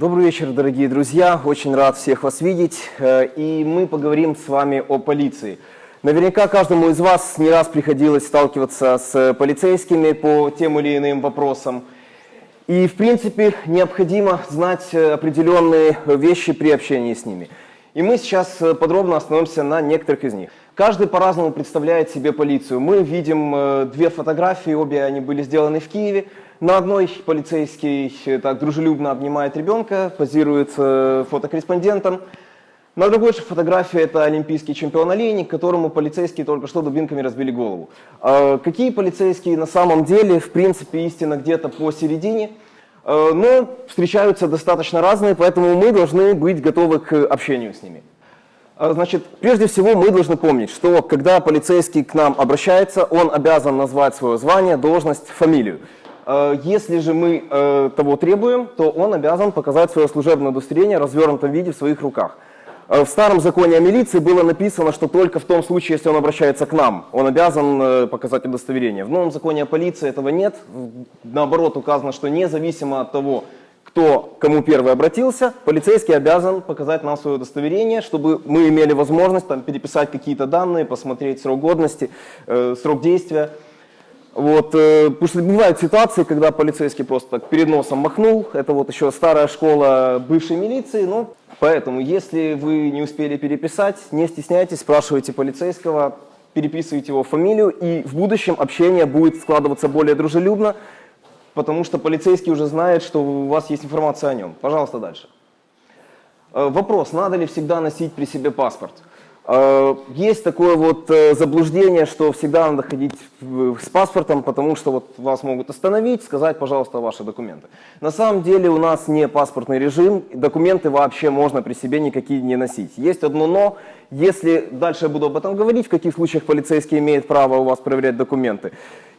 Добрый вечер, дорогие друзья. Очень рад всех вас видеть. Э, и мы поговорим с вами о полиции. Наверняка каждому из вас не раз приходилось сталкиваться с полицейскими по тем или иным вопросам. И, в принципе, необходимо знать определенные вещи при общении с ними. И мы сейчас подробно остановимся на некоторых из них. Каждый по-разному представляет себе полицию. Мы видим э, две фотографии, обе они были сделаны в Киеве. На одной полицейский так дружелюбно обнимает ребенка, позирует фотокорреспондентом. На другой же фотографии это олимпийский чемпион олейник, которому полицейские только что дубинками разбили голову. А какие полицейские на самом деле, в принципе, истина где-то посередине, э, но встречаются достаточно разные, поэтому мы должны быть готовы к общению с ними. А, значит, прежде всего мы должны помнить, что когда полицейский к нам обращается, он обязан назвать свое звание, должность, фамилию. Э, если же мы э, того требуем, то он обязан показать свое служебное удостоверение в развернутом виде в своих руках. Э, в старом законе о милиции было написано, что только в том случае, если он обращается к нам, он обязан показать удостоверение. В новом законе о полиции этого нет. Наоборот, указано, что независимо от того, кто кому первый обратился, полицейский обязан показать нам свое удостоверение, чтобы мы имели возможность там, переписать какие-то данные, посмотреть срок годности, э, срок действия. Вот, э, потому что бывают ситуации, когда полицейский просто так перед носом махнул, это вот еще старая школа бывшей милиции, ну, поэтому, если вы не успели переписать, не стесняйтесь, спрашивайте полицейского, переписывайте его фамилию, и в будущем общение будет складываться более дружелюбно, потому что полицейский уже знает, что у вас есть информация о нем. Пожалуйста, дальше. Э, вопрос, надо ли всегда носить при себе паспорт? Э, есть такое вот э, заблуждение, что всегда надо ходить с паспортом, потому что вот вас могут остановить, сказать, пожалуйста, ваши документы. На самом деле у нас не паспортный режим, документы вообще можно при себе никакие не носить. Есть одно но, если, дальше я буду об этом говорить, в каких случаях полицейский имеет право у вас проверять документы.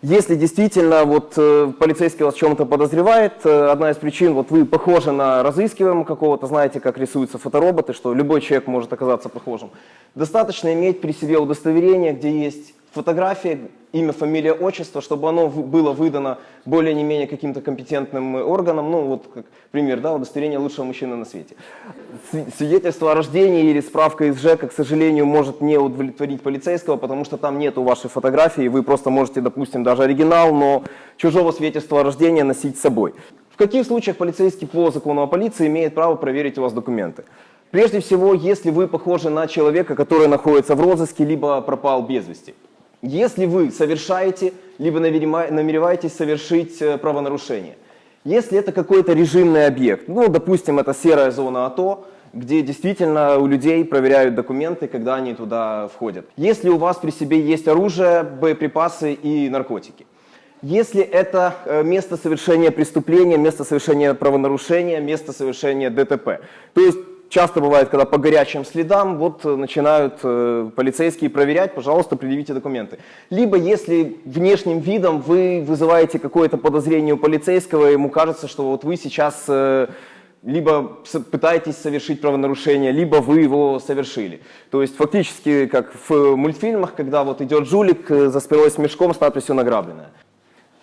Если действительно вот э, полицейский вас в чем-то подозревает, э, одна из причин, вот вы похожи на разыскиваемого какого-то, знаете, как рисуются фотороботы, что любой человек может оказаться похожим. Достаточно иметь при себе удостоверение, где есть фотография, имя, фамилия, отчество, чтобы оно было выдано более не менее каким-то компетентным органам, ну вот как пример, да, удостоверение лучшего мужчины на свете. Свидетельство о рождении или справка из ЖЭКа, к сожалению, может не удовлетворить полицейского, потому что там нету вашей фотографии, вы просто можете, допустим, даже оригинал, но чужого свидетельства о рождении носить с собой. В каких случаях полицейский по закону о полиции имеет право проверить у вас документы? Прежде всего, если вы похожи на человека, который находится в розыске, либо пропал без вести. Если вы совершаете, либо намереваетесь совершить э, правонарушение. Если это какой-то режимный объект, ну, допустим, это серая зона АТО, где действительно у людей проверяют документы, когда они туда входят. Если у вас при себе есть оружие, боеприпасы и наркотики. Если это э, место совершения преступления, место совершения правонарушения, место совершения ДТП. То есть часто бывает, когда по горячим следам вот э, начинают э, полицейские проверять, пожалуйста, предъявите документы. Либо если внешним видом вы вызываете какое-то подозрение у полицейского, ему кажется, что вот вы сейчас э, либо пытаетесь совершить правонарушение, либо вы его совершили. То есть фактически, как в мультфильмах, когда вот идет жулик за спиной с мешком с надписью «награбленное».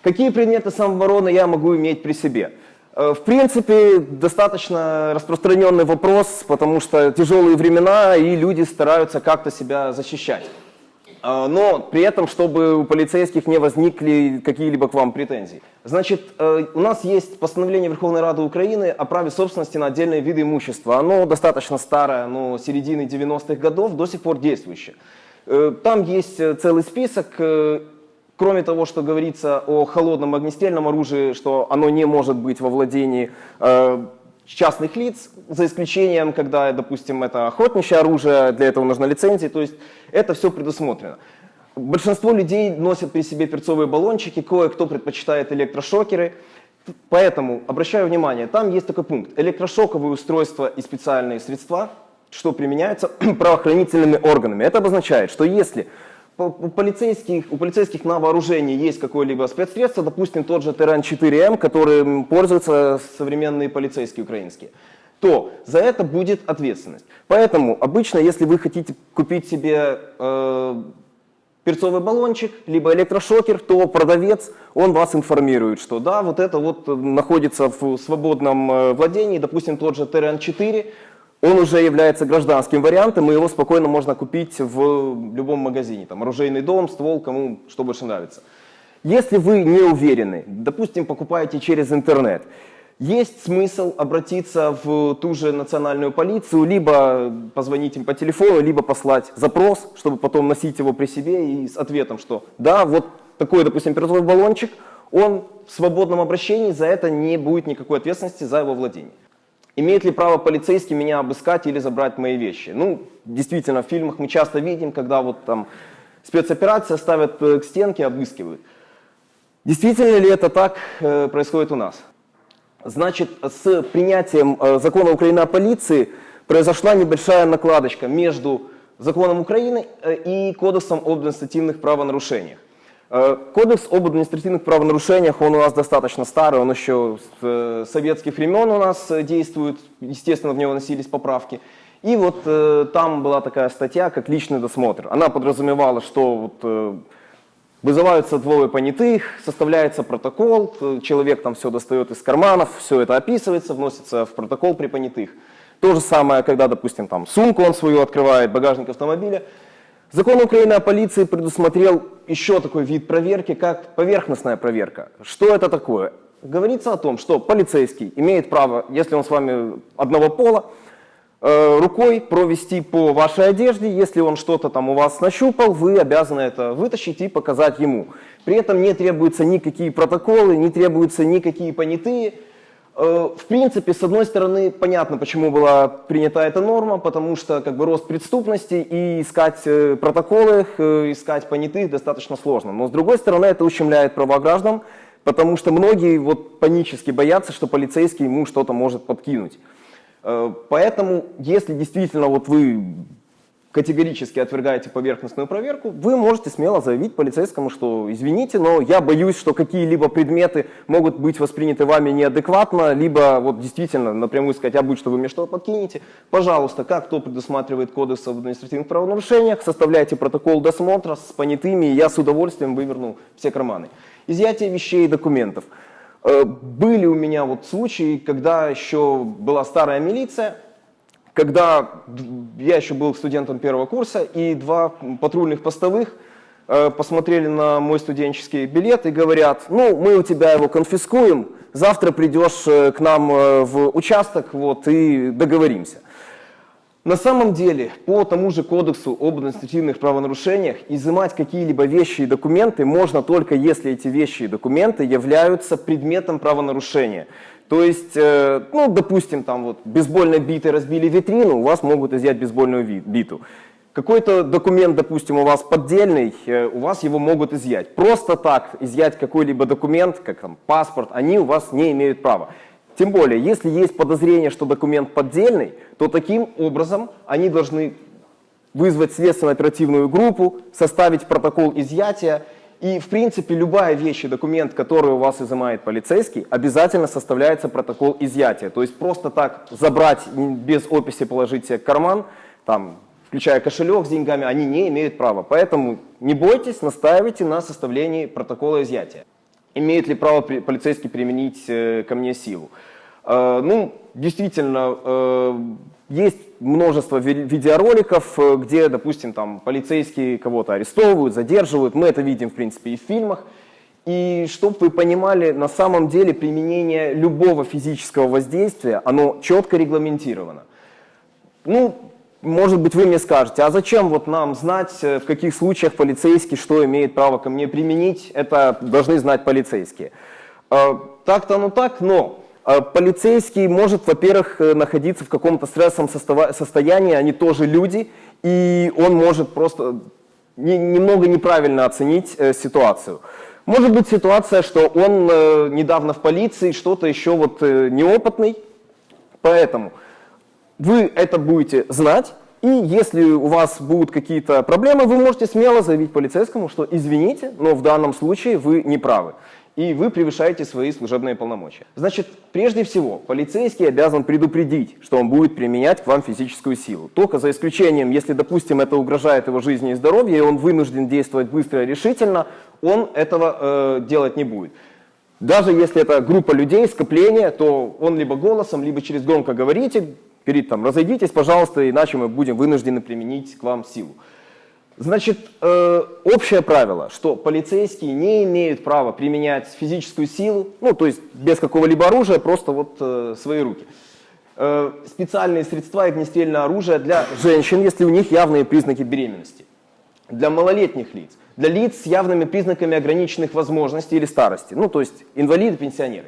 Какие предметы самообороны я могу иметь при себе? Э, в принципе, достаточно распространенный вопрос, потому что тяжелые времена, и люди стараются как-то себя защищать. Э, но при этом, чтобы у полицейских не возникли какие-либо к вам претензии. Значит, э, у нас есть постановление Верховной Рады Украины о праве собственности на отдельные виды имущества. Оно достаточно старое, но середины 90-х годов, до сих пор действующее. Там есть целый список Кроме того, что говорится о холодном огнестрельном оружии, что оно не может быть во владении э, частных лиц, за исключением, когда, допустим, это охотничье оружие, для этого нужна лицензия, то есть это все предусмотрено. Большинство людей носят при себе перцовые баллончики, кое-кто предпочитает электрошокеры, поэтому обращаю внимание, там есть такой пункт, электрошоковые устройства и специальные средства, что применяются правоохранительными органами. Это обозначает, что если у полицейских, у полицейских на вооружении есть какое-либо спецсредство, допустим, тот же Терран-4М, которым пользуются современные полицейские украинские, то за это будет ответственность. Поэтому обычно, если вы хотите купить себе э, перцовый баллончик, либо электрошокер, то продавец, он вас информирует, что да, вот это вот находится в свободном э, владении, допустим, тот же ТРН-4, он уже является гражданским вариантом, и его спокойно можно купить в любом магазине, там, оружейный дом, ствол, кому что больше нравится. Если вы не уверены, допустим, покупаете через интернет, есть смысл обратиться в ту же национальную полицию, либо позвонить им по телефону, либо послать запрос, чтобы потом носить его при себе и с ответом, что да, вот такой, допустим, перцовый баллончик, он в свободном обращении, за это не будет никакой ответственности за его владение. Имеет ли право полицейский меня обыскать или забрать мои вещи? Ну, действительно, в фильмах мы часто видим, когда вот там спецоперация ставят э, к стенке, обыскивают. Действительно ли это так э, происходит у нас? Значит, с принятием э, закона Украины о полиции произошла небольшая накладочка между законом Украины и Кодексом об административных правонарушениях. Кодекс об административных правонарушениях, он у нас достаточно старый, он еще с советских времен у нас действует, естественно, в него носились поправки. И вот там была такая статья, как личный досмотр. Она подразумевала, что вот, вызываются двое понятых, составляется протокол, человек там все достает из карманов, все это описывается, вносится в протокол при понятых. То же самое, когда, допустим, там сумку он свою открывает, багажник автомобиля, Закон Украины о полиции предусмотрел еще такой вид проверки, как поверхностная проверка. Что это такое? Говорится о том, что полицейский имеет право, если он с вами одного пола, э, рукой провести по вашей одежде. Если он что-то там у вас нащупал, вы обязаны это вытащить и показать ему. При этом не требуются никакие протоколы, не требуются никакие понятые. Э, в принципе, с одной стороны, понятно, почему была принята эта норма, потому что как бы рост преступности и искать э, протоколы, э, искать понятых достаточно сложно. Но с другой стороны, это ущемляет права граждан, потому что многие вот панически боятся, что полицейский ему что-то может подкинуть. Поэтому, если действительно вот вы категорически отвергаете поверхностную проверку, вы можете смело заявить полицейскому, что извините, но я боюсь, что какие-либо предметы могут быть восприняты вами неадекватно, либо вот действительно напрямую сказать, а будет, что вы мне что подкинете. Пожалуйста, как то предусматривает кодекс об административных правонарушениях, составляйте протокол досмотра с понятыми, и я с удовольствием выверну все карманы. Изъятие вещей и документов. Э, были у меня вот случаи, когда еще была старая милиция, когда я еще был студентом первого курса, и два патрульных постовых э, посмотрели на мой студенческий билет и говорят, ну, мы у тебя его конфискуем, завтра придешь э, к нам э, в участок вот, и договоримся. На самом деле, по тому же кодексу об административных правонарушениях, изымать какие-либо вещи и документы можно только если эти вещи и документы являются предметом правонарушения. То есть, э, ну, допустим, там вот бейсбольной битой разбили витрину, у вас могут изъять бейсбольную биту. Какой-то документ, допустим, у вас поддельный, э, у вас его могут изъять. Просто так изъять какой-либо документ, как там паспорт, они у вас не имеют права. Тем более, если есть подозрение, что документ поддельный, то таким образом они должны вызвать следственно-оперативную группу, составить протокол изъятия и, в принципе, любая вещь и документ, который у вас изымает полицейский, обязательно составляется протокол изъятия. То есть просто так забрать, без описи положить себе карман, там, включая кошелек с деньгами, они не имеют права. Поэтому не бойтесь, настаивайте на составлении протокола изъятия. Имеет ли право полицейский применить э, ко мне силу? Э, ну, действительно, э, есть множество видеороликов, э, где, допустим, там полицейские кого-то арестовывают, задерживают. Мы это видим, в принципе, и в фильмах. И чтобы вы понимали, на самом деле применение любого физического воздействия, оно четко регламентировано. Ну, может быть, вы мне скажете, а зачем вот нам знать, в каких случаях полицейский что имеет право ко мне применить? Это должны знать полицейские. Так-то, ну так, но полицейский может, во-первых, э, находиться в каком-то стрессовом состоянии, они тоже люди, и он может просто немного неправильно оценить э, ситуацию. Может быть ситуация, что он э, недавно в полиции, что-то еще вот неопытный, поэтому вы это будете знать, и если у вас будут какие-то проблемы, вы можете смело заявить полицейскому, что извините, но в данном случае вы не правы. И вы превышаете свои служебные полномочия. Значит, прежде всего, полицейский обязан предупредить, что он будет применять к вам физическую силу. Только за исключением, если, допустим, это угрожает его жизни и здоровью, и он вынужден действовать быстро и решительно, он этого э, делать не будет. Даже если это группа людей, скопление, то он либо голосом, либо через громкоговоритель говорит там, разойдитесь, пожалуйста, иначе мы будем вынуждены применить к вам силу. Значит, э, общее правило, что полицейские не имеют права применять физическую силу, ну, то есть без какого-либо оружия, просто вот э, свои руки. Э, специальные средства и огнестрельное оружие для женщин, если у них явные признаки беременности. Для малолетних лиц, для лиц с явными признаками ограниченных возможностей или старости, ну, то есть инвалиды, пенсионеры.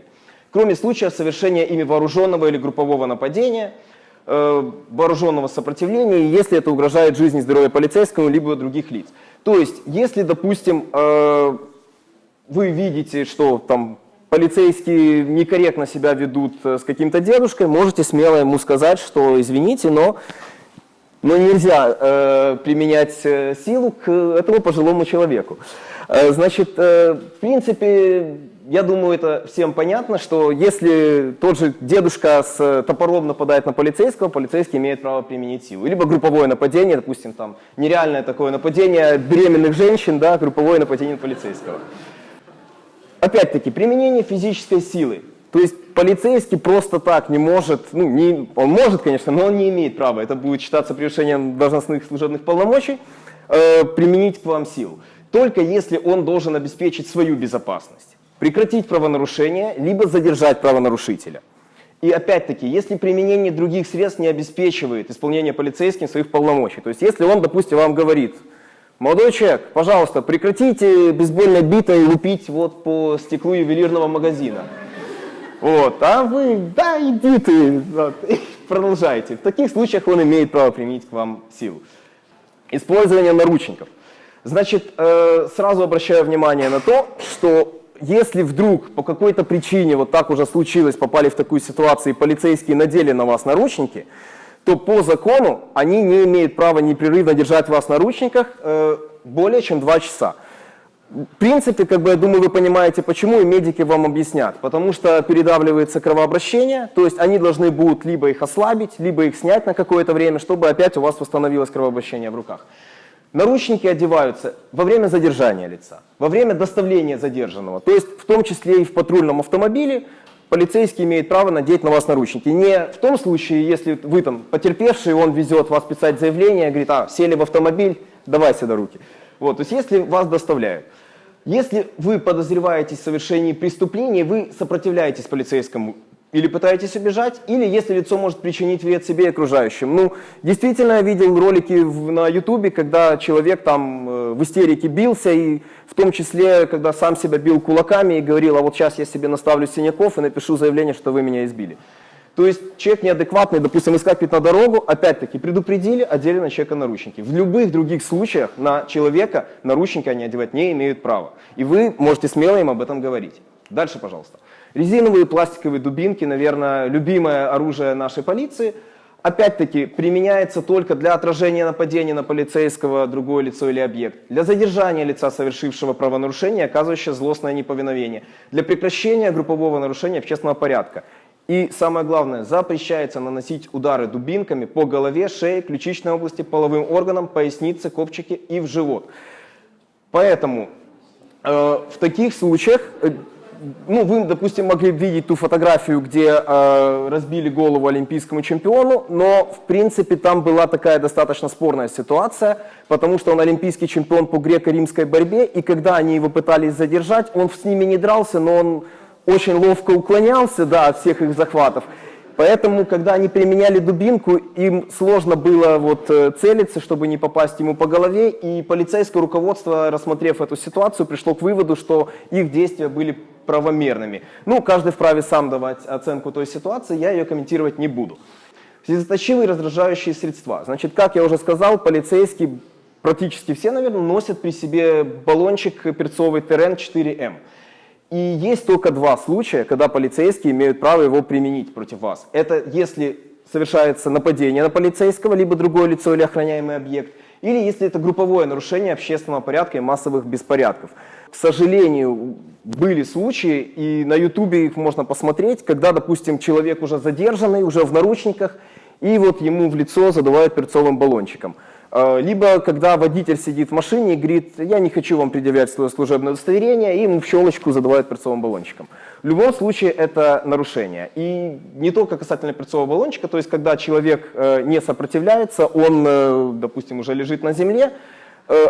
Кроме случаев совершения ими вооруженного или группового нападения – вооруженного сопротивления, если это угрожает жизни и здоровью полицейского либо других лиц. То есть, если, допустим, э, вы видите, что там полицейские некорректно себя ведут э, с каким-то дедушкой, можете смело ему сказать, что извините, но, но нельзя э, применять силу к этому пожилому человеку. Э, значит, э, в принципе, я думаю, это всем понятно, что если тот же дедушка с топором нападает на полицейского, полицейский имеет право применить силу. Либо групповое нападение, допустим, там нереальное такое нападение беременных женщин, да, групповое нападение на полицейского. Опять-таки, применение физической силы. То есть полицейский просто так не может, ну, не, он может, конечно, но он не имеет права, это будет считаться превышением должностных служебных полномочий, э, применить к вам силу. Только если он должен обеспечить свою безопасность прекратить правонарушение, либо задержать правонарушителя. И опять-таки, если применение других средств не обеспечивает исполнение полицейским своих полномочий, то есть если он, допустим, вам говорит, молодой человек, пожалуйста, прекратите бейсбольной битой лупить вот по стеклу ювелирного магазина. Вот, а вы, да, иди ты, вот, и продолжайте. В таких случаях он имеет право применить к вам силу. Использование наручников. Значит, э, сразу обращаю внимание на то, что если вдруг по какой-то причине вот так уже случилось, попали в такую ситуацию, и полицейские надели на вас наручники, то по закону они не имеют права непрерывно держать вас в наручниках э, более чем 2 часа. В принципе, как бы, я думаю, вы понимаете, почему, и медики вам объяснят. Потому что передавливается кровообращение, то есть они должны будут либо их ослабить, либо их снять на какое-то время, чтобы опять у вас восстановилось кровообращение в руках. Наручники одеваются во время задержания лица, во время доставления задержанного. То есть в том числе и в патрульном автомобиле полицейский имеет право надеть на вас наручники. Не в том случае, если вы там потерпевший, он везет вас писать заявление, говорит, а, сели в автомобиль, давай сюда руки. Вот, то есть если вас доставляют. Если вы подозреваетесь в совершении преступления, вы сопротивляетесь полицейскому или пытаетесь убежать, или если лицо может причинить вред себе и окружающим. Ну, действительно, я видел ролики в, на ютубе, когда человек там э, в истерике бился, и в том числе, когда сам себя бил кулаками и говорил, а вот сейчас я себе наставлю синяков и напишу заявление, что вы меня избили. То есть человек неадекватный, допустим, выскакивает на дорогу, опять-таки предупредили, одели на человека наручники. В любых других случаях на человека наручники они одевать не имеют права. И вы можете смело им об этом говорить. Дальше, пожалуйста. Резиновые пластиковые дубинки, наверное, любимое оружие нашей полиции. Опять-таки, применяется только для отражения нападения на полицейского, другое лицо или объект, для задержания лица, совершившего правонарушение, оказывающего злостное неповиновение, для прекращения группового нарушения общественного порядка. И самое главное, запрещается наносить удары дубинками по голове, шее, ключичной области, половым органам, пояснице, копчике и в живот. Поэтому э, в таких случаях э, ну, вы, допустим, могли видеть ту фотографию, где э, разбили голову олимпийскому чемпиону, но, в принципе, там была такая достаточно спорная ситуация, потому что он олимпийский чемпион по греко-римской борьбе, и когда они его пытались задержать, он с ними не дрался, но он очень ловко уклонялся да, от всех их захватов. Поэтому, когда они применяли дубинку, им сложно было вот э, целиться, чтобы не попасть ему по голове, и полицейское руководство, рассмотрев эту ситуацию, пришло к выводу, что их действия были правомерными. Ну, каждый вправе сам давать оценку той ситуации, я ее комментировать не буду. Слезоточивые раздражающие средства. Значит, как я уже сказал, полицейские, практически все, наверное, носят при себе баллончик перцовый ТРН-4М. И есть только два случая, когда полицейские имеют право его применить против вас. Это если совершается нападение на полицейского, либо другое лицо или охраняемый объект, или если это групповое нарушение общественного порядка и массовых беспорядков. К сожалению, были случаи, и на ютубе их можно посмотреть, когда, допустим, человек уже задержанный, уже в наручниках, и вот ему в лицо задувают перцовым баллончиком. Э, либо когда водитель сидит в машине и говорит, я не хочу вам предъявлять свое служебное удостоверение, и ему в щелочку задувают перцовым баллончиком. В любом случае это нарушение. И не только касательно перцового баллончика, то есть когда человек э, не сопротивляется, он, э, допустим, уже лежит на земле,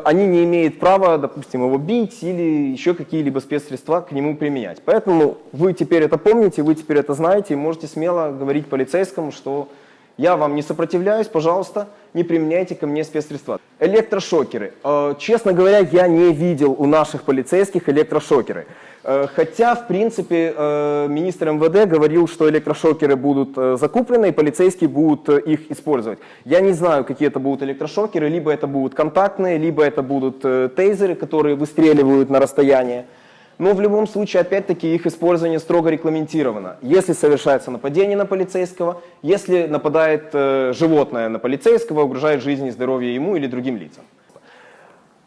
они не имеют права, допустим, его бить или еще какие-либо спецсредства к нему применять. Поэтому вы теперь это помните, вы теперь это знаете и можете смело говорить полицейскому, что я вам не сопротивляюсь, пожалуйста, не применяйте ко мне спецсредства. Электрошокеры. Э, честно говоря, я не видел у наших полицейских электрошокеры. Э, хотя, в принципе, э, министр МВД говорил, что электрошокеры будут закуплены, и полицейские будут их использовать. Я не знаю, какие это будут электрошокеры, либо это будут контактные, либо это будут тейзеры, которые выстреливают на расстояние. Но в любом случае, опять-таки, их использование строго регламентировано. Если совершается нападение на полицейского, если нападает э, животное на полицейского, угрожает жизни и здоровью ему или другим лицам.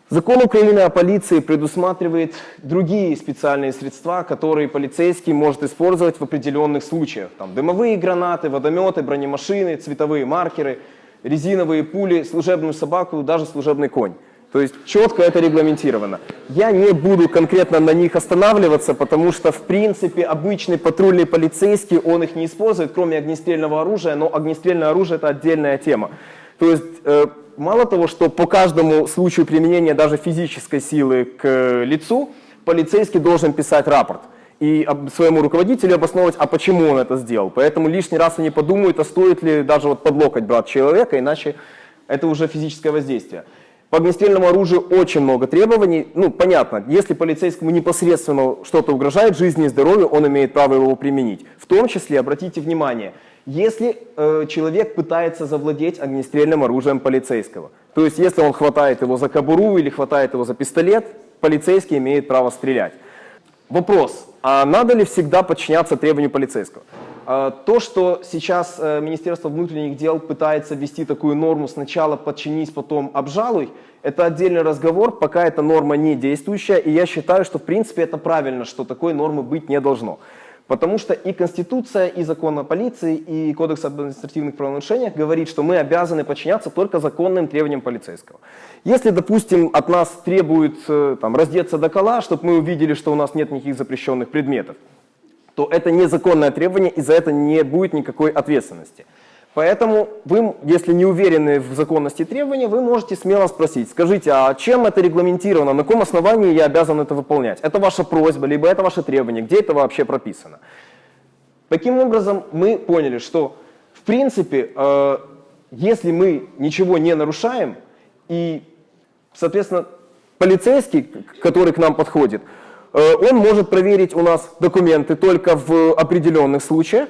Закон Украины о полиции предусматривает другие специальные средства, которые полицейский может использовать в определенных случаях. Там, дымовые гранаты, водометы, бронемашины, цветовые маркеры, резиновые пули, служебную собаку, даже служебный конь. То есть четко это регламентировано. Я не буду конкретно на них останавливаться, потому что в принципе обычный патрульный полицейский, он их не использует, кроме огнестрельного оружия, но огнестрельное оружие это отдельная тема. То есть э, мало того, что по каждому случаю применения даже физической силы к лицу, полицейский должен писать рапорт и своему руководителю обосновывать, а почему он это сделал. Поэтому лишний раз они подумают, а стоит ли даже вот под локоть брать человека, иначе это уже физическое воздействие. По огнестрельному оружию очень много требований. Ну, понятно, если полицейскому непосредственно что-то угрожает жизни и здоровью, он имеет право его применить. В том числе, обратите внимание, если э, человек пытается завладеть огнестрельным оружием полицейского, то есть если он хватает его за кобуру или хватает его за пистолет, полицейский имеет право стрелять. Вопрос, а надо ли всегда подчиняться требованию полицейского? А, то, что сейчас э, Министерство внутренних дел пытается ввести такую норму «сначала подчинись, потом обжалуй», это отдельный разговор, пока эта норма не действующая, и я считаю, что в принципе это правильно, что такой нормы быть не должно. Потому что и Конституция, и закон о полиции, и Кодекс об административных правонарушениях говорит, что мы обязаны подчиняться только законным требованиям полицейского. Если, допустим, от нас требуют э, там, раздеться до кола, чтобы мы увидели, что у нас нет никаких запрещенных предметов, то это незаконное требование, и за это не будет никакой ответственности. Поэтому вы, если не уверены в законности требования, вы можете смело спросить, скажите, а чем это регламентировано, на каком основании я обязан это выполнять? Это ваша просьба, либо это ваше требование, где это вообще прописано? Таким образом, мы поняли, что в принципе, э, если мы ничего не нарушаем, и, соответственно, полицейский, который к нам подходит, он может проверить у нас документы только в определенных случаях.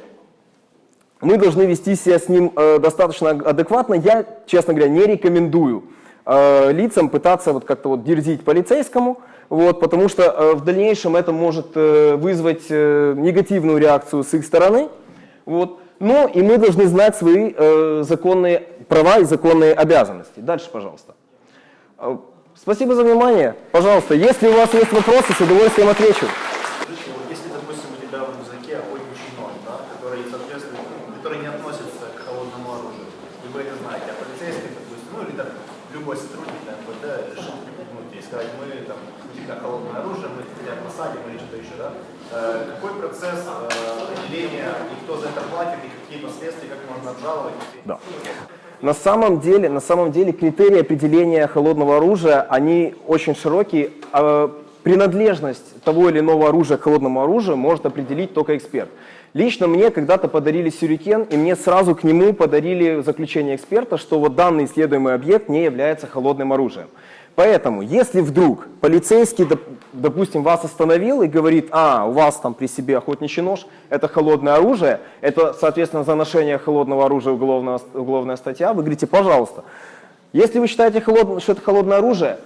Мы должны вести себя с ним э, достаточно адекватно. Я, честно говоря, не рекомендую э, лицам пытаться вот как-то вот дерзить полицейскому, вот, потому что в дальнейшем это может вызвать негативную реакцию с их стороны. Вот. Но и мы должны знать свои законные права и законные обязанности. Дальше, пожалуйста. Спасибо за внимание. Пожалуйста, если у вас есть вопросы, с удовольствием отвечу. Если, допустим, у тебя в рюкзаке охотничий нож, да, который, соответственно, который не относится к холодному оружию, и вы это знаете, а полицейский, допустим, ну или там любой сотрудник МВД решил припугнуть и сказать, мы там, у тебя холодное оружие, мы тебя посадим или что-то еще, да? Э, какой процесс э, определения, и кто за это платит, и какие последствия, как можно обжаловать? Да. На самом деле, на самом деле критерии определения холодного оружия, они очень широкие. А принадлежность того или иного оружия к холодному оружию может определить только эксперт. Лично мне когда-то подарили сюрикен, и мне сразу к нему подарили заключение эксперта, что вот данный исследуемый объект не является холодным оружием. Поэтому, если вдруг полицейский, допустим, вас остановил и говорит, а, у вас там при себе охотничий нож, это холодное оружие, это, соответственно, за ношение холодного оружия уголовная, уголовная статья, вы говорите, пожалуйста, если вы считаете, что это холодное оружие,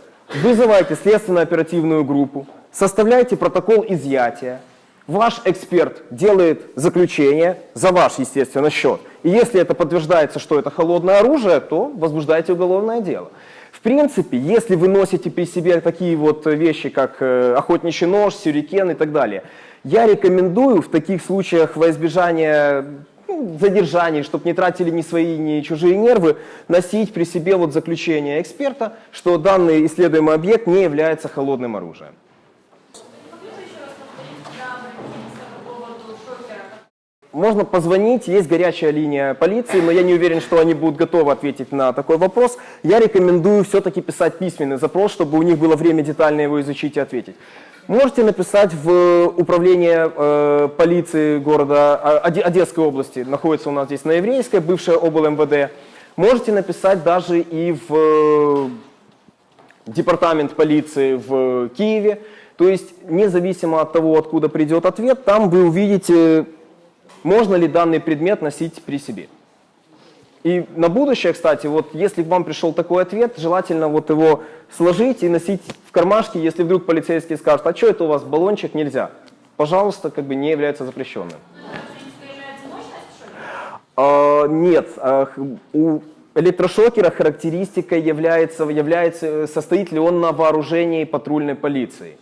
вызывайте следственно-оперативную группу, составляйте протокол изъятия, ваш эксперт делает заключение за ваш, естественно, счет. И если это подтверждается, что это холодное оружие, то возбуждайте уголовное дело. В принципе, если вы носите при себе такие вот вещи, как э, охотничий нож, сюрикен и так далее, я рекомендую в таких случаях во избежание ну, задержаний, чтобы не тратили ни свои, ни чужие нервы, носить при себе вот заключение эксперта, что данный исследуемый объект не является холодным оружием. Могли бы еще раз повторить для Брагинца по поводу шокера? Можно позвонить, есть горячая линия полиции, но я не уверен, что они будут готовы ответить на такой вопрос. Я рекомендую все-таки писать письменный запрос, чтобы у них было время детально его изучить и ответить. Можете написать в управление э, полиции города э, Оде- Одесской области, находится у нас здесь на Еврейской, бывшая обл. МВД. Можете написать даже и в э, департамент полиции в Киеве. То есть, независимо от того, откуда придет ответ, там вы увидите, можно ли данный предмет носить при себе. И на будущее, кстати, вот если к вам пришел такой ответ, желательно вот его сложить и носить в кармашке, если вдруг полицейский скажет, а что это у вас баллончик, нельзя. Пожалуйста, как бы не является запрещенным. А, нет, а, у электрошокера характеристика является, является, состоит ли он на вооружении патрульной полиции.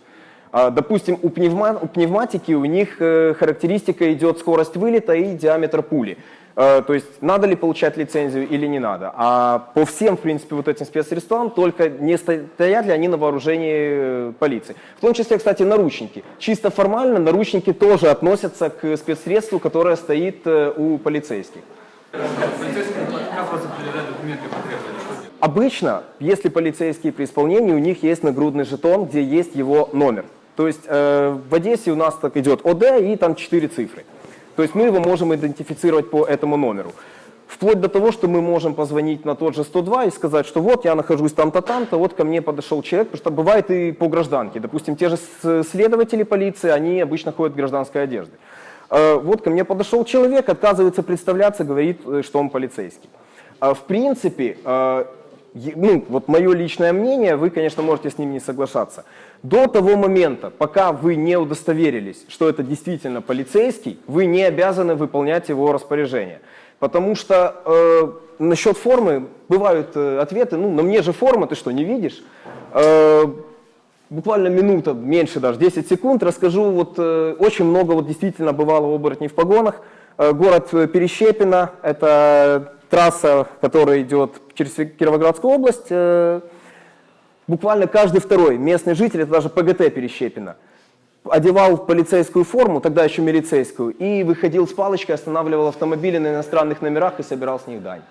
А, Допустим, у, пневма- у пневматики у них э, характеристика идет скорость вылета и диаметр пули. Э, То есть надо ли получать лицензию или не надо. А по всем, в принципе, вот этим спецсредствам только не стоят ли они на вооружении э, полиции. В том числе, кстати, наручники. Чисто формально наручники тоже относятся к спецсредству, которое стоит у полицейских. Обычно, если полицейские при исполнении, у них есть нагрудный жетон, где есть его номер. То есть э, в Одессе у нас так идет ОД и там 4 цифры. То есть мы его можем идентифицировать по этому номеру. Вплоть до того, что мы можем позвонить на тот же 102 и сказать, что вот я нахожусь там-то, там-то, вот ко мне подошел человек, потому что бывает и по гражданке. Допустим, те же следователи полиции, они обычно ходят в гражданской одежде. Э, Вот ко мне подошел человек, отказывается представляться, говорит, э, что он полицейский. А, В принципе, э, ну, вот мое личное мнение, вы, конечно, можете с ним не соглашаться. До того момента, пока вы не удостоверились, что это действительно полицейский, вы не обязаны выполнять его распоряжение. Потому что э, насчет формы бывают э, ответы, ну, на мне же форма, ты что, не видишь? Э, буквально минута, меньше даже, 10 секунд, расскажу, вот э, очень много вот действительно бывало оборотней в погонах. Э, город э, Перещепино, это трасса, которая идет через Кировоградскую область. э, буквально каждый второй местный житель, это даже ПГТ Перещепино, одевал полицейскую форму, тогда еще милицейскую, и выходил с палочкой, останавливал автомобили на иностранных номерах и собирал с них дань.